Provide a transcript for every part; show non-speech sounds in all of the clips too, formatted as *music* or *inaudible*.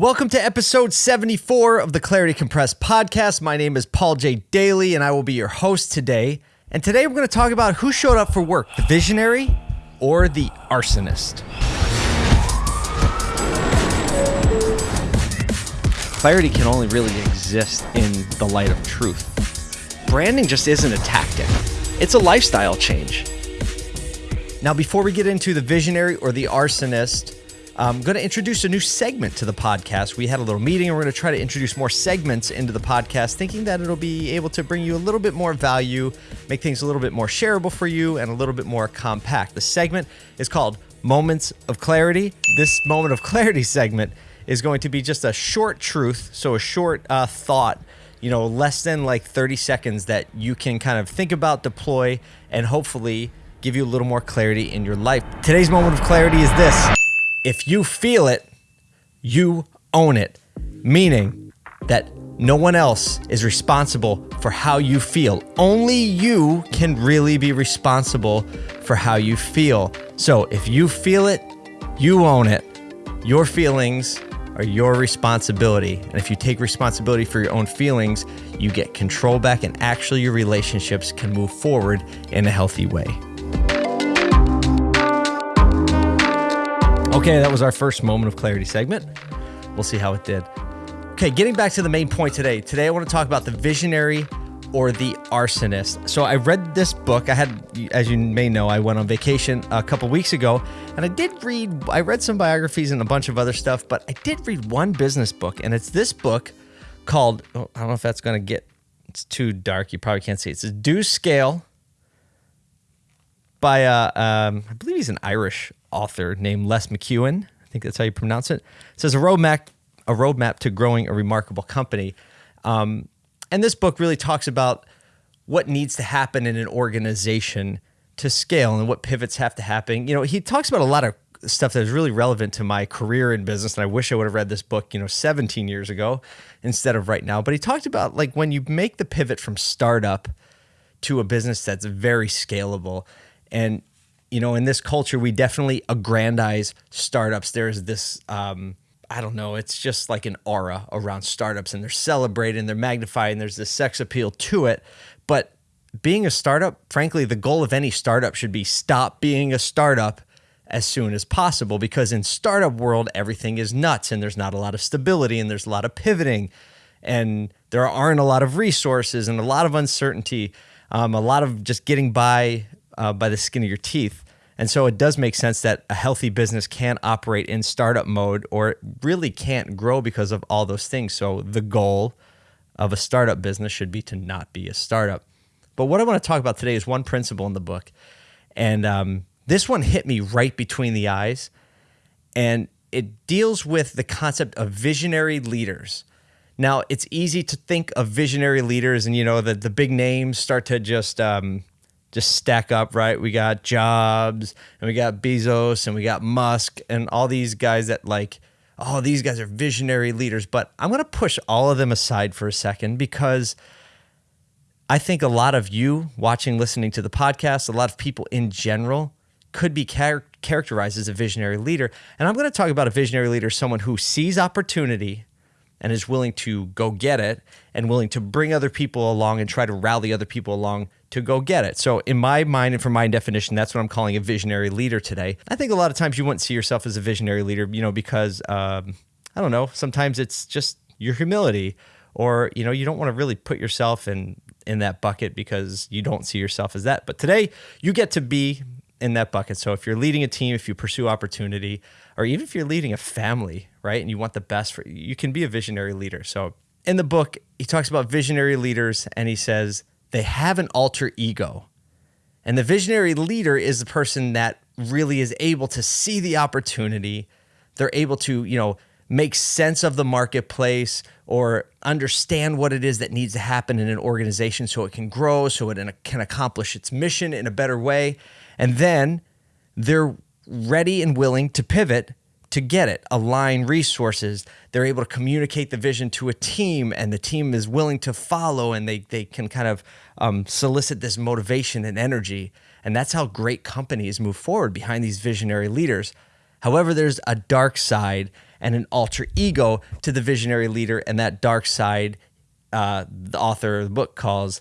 Welcome to episode 74 of the Clarity Compressed podcast. My name is Paul J. Daly, and I will be your host today. And today we're going to talk about who showed up for work the visionary or the arsonist. Clarity can only really exist in the light of truth. Branding just isn't a tactic, it's a lifestyle change. Now, before we get into the visionary or the arsonist, I'm going to introduce a new segment to the podcast. We had a little meeting and we're going to try to introduce more segments into the podcast, thinking that it'll be able to bring you a little bit more value, make things a little bit more shareable for you, and a little bit more compact. The segment is called Moments of Clarity. This Moment of Clarity *laughs* segment is going to be just a short truth, so a short uh, thought, you know, less than like 30 seconds that you can kind of think about, deploy, and hopefully give you a little more clarity in your life. Today's moment of clarity is this if you feel it, you own it. Meaning that no one else is responsible for how you feel. Only you can really be responsible for how you feel. So if you feel it, you own it. Your feelings are your responsibility. And if you take responsibility for your own feelings, you get control back, and actually, your relationships can move forward in a healthy way. Okay, that was our first moment of clarity segment. We'll see how it did. Okay, getting back to the main point today. Today, I want to talk about the visionary or the arsonist. So, I read this book. I had, as you may know, I went on vacation a couple weeks ago, and I did read, I read some biographies and a bunch of other stuff, but I did read one business book, and it's this book called, oh, I don't know if that's going to get, it's too dark. You probably can't see it. It's a Do Scale by, uh, um, I believe he's an Irish author named Les McKeown. I think that's how you pronounce it. It says a roadmap, a roadmap to growing a remarkable company. Um, and this book really talks about what needs to happen in an organization to scale and what pivots have to happen. You know, he talks about a lot of stuff that is really relevant to my career in business. And I wish I would have read this book, you know, 17 years ago instead of right now. But he talked about like when you make the pivot from startup to a business that's very scalable and you know, in this culture, we definitely aggrandize startups. There's this, um, I don't know, it's just like an aura around startups and they're celebrated and they're magnified and there's this sex appeal to it. But being a startup, frankly, the goal of any startup should be stop being a startup as soon as possible because in startup world everything is nuts and there's not a lot of stability and there's a lot of pivoting and there aren't a lot of resources and a lot of uncertainty um, a lot of just getting by uh, by the skin of your teeth. And so it does make sense that a healthy business can't operate in startup mode or really can't grow because of all those things. So the goal of a startup business should be to not be a startup. But what I want to talk about today is one principle in the book. And um, this one hit me right between the eyes. And it deals with the concept of visionary leaders. Now, it's easy to think of visionary leaders, and you know, the, the big names start to just um, just stack up, right? We got Jobs and we got Bezos and we got Musk and all these guys that like, oh, these guys are visionary leaders. But I'm going to push all of them aside for a second because I think a lot of you watching, listening to the podcast, a lot of people in general could be char- characterized as a visionary leader. And I'm going to talk about a visionary leader, someone who sees opportunity and is willing to go get it and willing to bring other people along and try to rally other people along to go get it. So, in my mind and from my definition, that's what I'm calling a visionary leader today. I think a lot of times you wouldn't see yourself as a visionary leader, you know, because um, I don't know, sometimes it's just your humility or, you know, you don't want to really put yourself in in that bucket because you don't see yourself as that. But today, you get to be in that bucket. So if you're leading a team, if you pursue opportunity, or even if you're leading a family, right, and you want the best for you can be a visionary leader. So in the book, he talks about visionary leaders and he says they have an alter ego. And the visionary leader is the person that really is able to see the opportunity. They're able to, you know, make sense of the marketplace or understand what it is that needs to happen in an organization so it can grow, so it can accomplish its mission in a better way. And then they're ready and willing to pivot to get it, align resources. They're able to communicate the vision to a team, and the team is willing to follow, and they they can kind of um, solicit this motivation and energy. And that's how great companies move forward behind these visionary leaders. However, there's a dark side, and an alter ego to the visionary leader. And that dark side, uh, the author of the book calls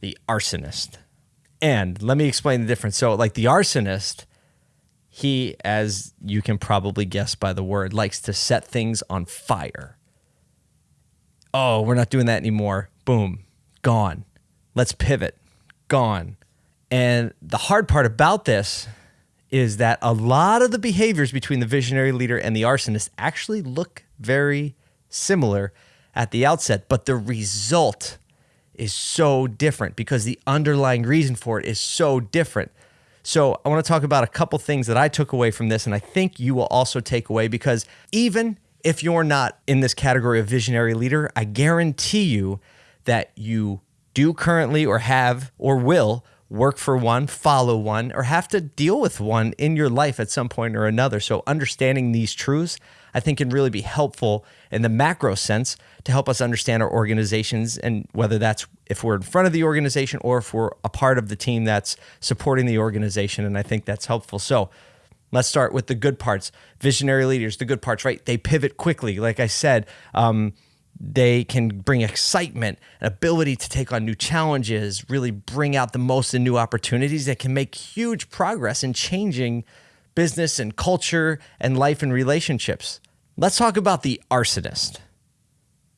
the arsonist. And let me explain the difference. So, like the arsonist, he, as you can probably guess by the word, likes to set things on fire. Oh, we're not doing that anymore. Boom, gone. Let's pivot. Gone. And the hard part about this is that a lot of the behaviors between the visionary leader and the arsonist actually look very similar at the outset, but the result is so different because the underlying reason for it is so different. So, I want to talk about a couple things that I took away from this, and I think you will also take away because even if you're not in this category of visionary leader, I guarantee you that you do currently or have or will work for one, follow one, or have to deal with one in your life at some point or another. So, understanding these truths, I think, can really be helpful in the macro sense to help us understand our organizations and whether that's if we're in front of the organization or if we're a part of the team that's supporting the organization. And I think that's helpful. So, Let's start with the good parts. Visionary leaders, the good parts, right? They pivot quickly. Like I said, um, they can bring excitement, an ability to take on new challenges, really bring out the most in new opportunities that can make huge progress in changing business and culture and life and relationships. Let's talk about the arsonist.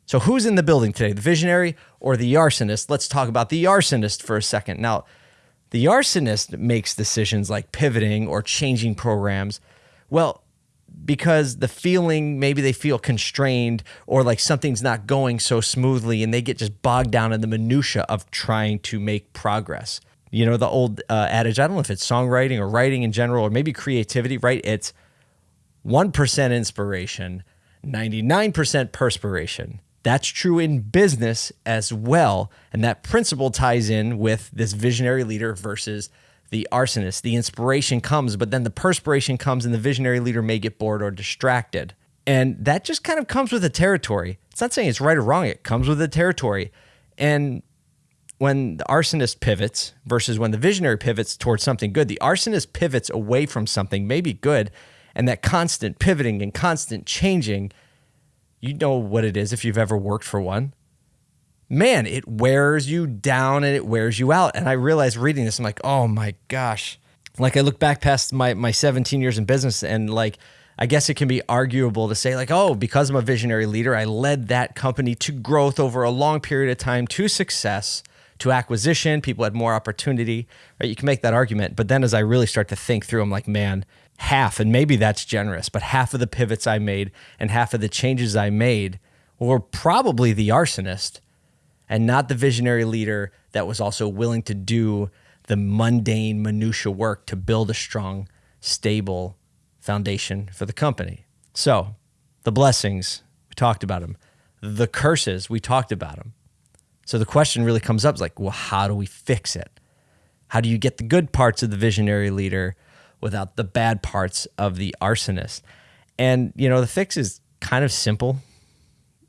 So, who's in the building today, the visionary or the arsonist? Let's talk about the arsonist for a second. Now, the arsonist makes decisions like pivoting or changing programs. Well, because the feeling maybe they feel constrained or like something's not going so smoothly and they get just bogged down in the minutia of trying to make progress. You know the old uh, adage i don't know if it's songwriting or writing in general or maybe creativity right? It's 1% inspiration 99% perspiration. That's true in business as well. And that principle ties in with this visionary leader versus the arsonist. The inspiration comes, but then the perspiration comes, and the visionary leader may get bored or distracted. And that just kind of comes with the territory. It's not saying it's right or wrong, it comes with the territory. And when the arsonist pivots versus when the visionary pivots towards something good, the arsonist pivots away from something maybe good. And that constant pivoting and constant changing, you know what it is if you've ever worked for one man, it wears you down and it wears you out. And I realized reading this, I'm like, oh my gosh. Like I look back past my my 17 years in business and like I guess it can be arguable to say like, oh, because I'm a visionary leader, I led that company to growth over a long period of time to success, to acquisition, people had more opportunity, right? You can make that argument. But then as I really start to think through, I'm like, man, half, and maybe that's generous, but half of the pivots I made and half of the changes I made were probably the arsonist and not the visionary leader that was also willing to do the mundane minutia work to build a strong, stable foundation for the company. So, the blessings, we talked about them. The curses, we talked about them. So the question really comes up is like, well, how do we fix it? How do you get the good parts of the visionary leader without the bad parts of the arsonist? And, you know, the fix is kind of simple.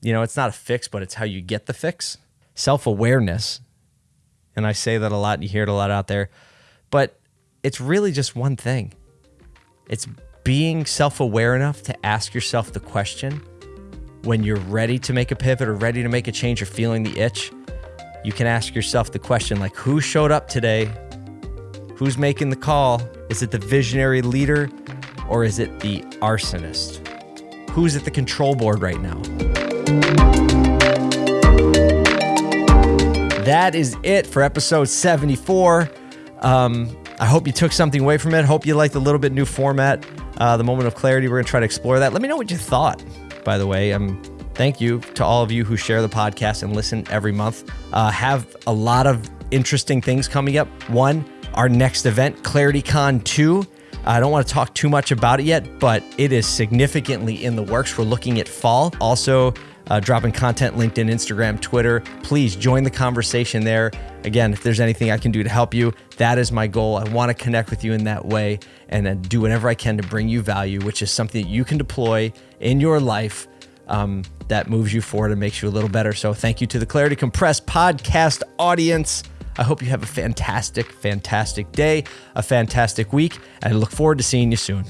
You know, it's not a fix, but it's how you get the fix self awareness. And I say that a lot, and you hear it a lot out there, but it's really just one thing it's being self aware enough to ask yourself the question when you're ready to make a pivot or ready to make a change or feeling the itch. You can ask yourself the question like, who showed up today? Who's making the call? Is it the visionary leader or is it the arsonist? Who's at the control board right now? That is it for episode 74. Um, I hope you took something away from it. Hope you liked a little bit new format, uh, the moment of clarity. We're going to try to explore that. Let me know what you thought, by the way. Um, thank you to all of you who share the podcast and listen every month. Uh, have a lot of interesting things coming up. One, our next event, ClarityCon 2. I don't want to talk too much about it yet, but it is significantly in the works. We're looking at fall. Also, uh, dropping content LinkedIn, Instagram, Twitter. Please join the conversation there. Again, if there's anything I can do to help you, that is my goal. I want to connect with you in that way and then do whatever I can to bring you value, which is something that you can deploy in your life um, that moves you forward and makes you a little better. So, thank you to the Clarity Compressed podcast audience. I hope you have a fantastic, fantastic day, a fantastic week, and I look forward to seeing you soon.